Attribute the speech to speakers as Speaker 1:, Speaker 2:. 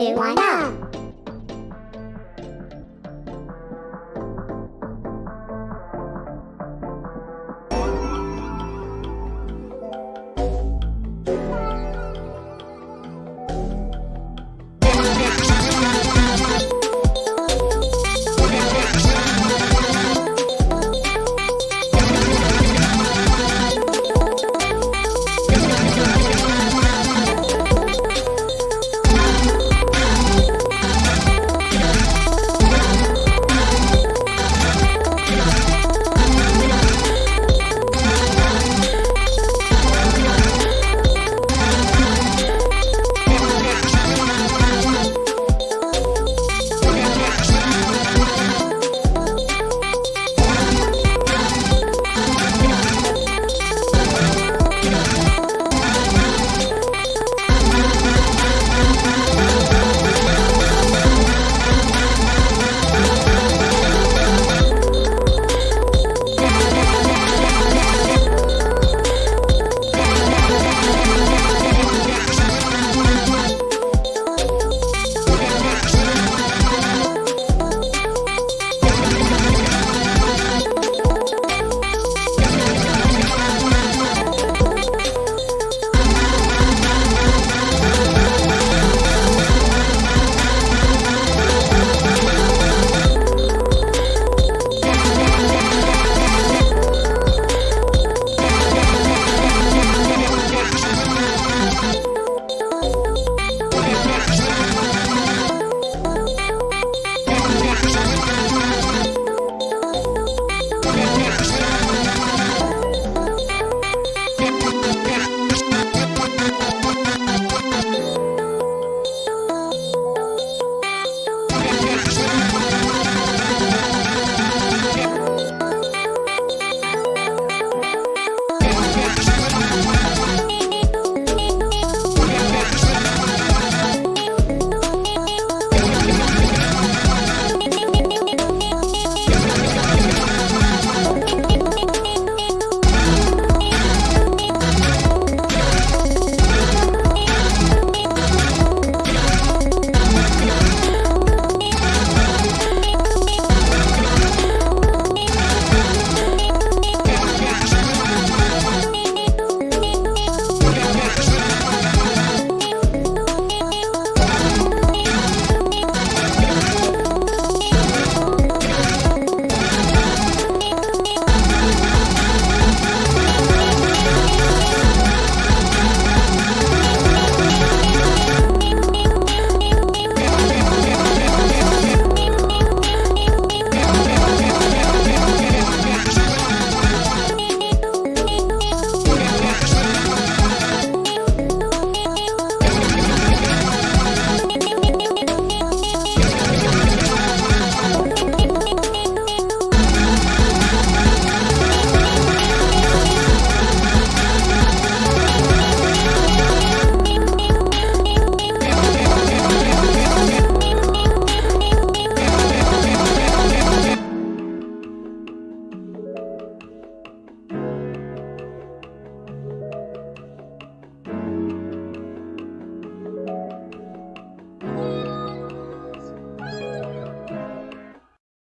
Speaker 1: Why not?